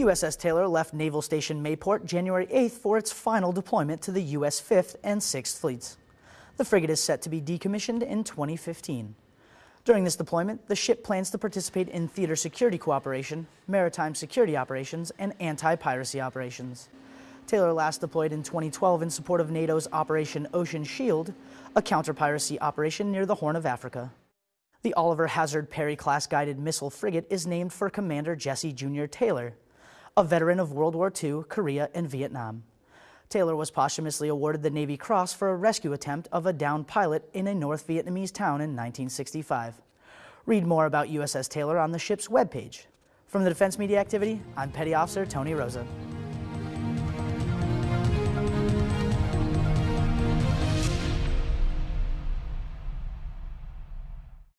USS Taylor left Naval Station Mayport January 8th for its final deployment to the U.S. 5th and 6th Fleets. The frigate is set to be decommissioned in 2015. During this deployment, the ship plans to participate in theater security cooperation, maritime security operations, and anti-piracy operations. Taylor last deployed in 2012 in support of NATO's Operation Ocean Shield, a counter-piracy operation near the Horn of Africa. The Oliver Hazard Perry-class guided missile frigate is named for Commander Jesse Jr. Taylor, a veteran of World War II, Korea, and Vietnam. Taylor was posthumously awarded the Navy Cross for a rescue attempt of a downed pilot in a North Vietnamese town in 1965. Read more about USS Taylor on the ship's webpage. From the Defense Media Activity, I'm Petty Officer Tony Rosa.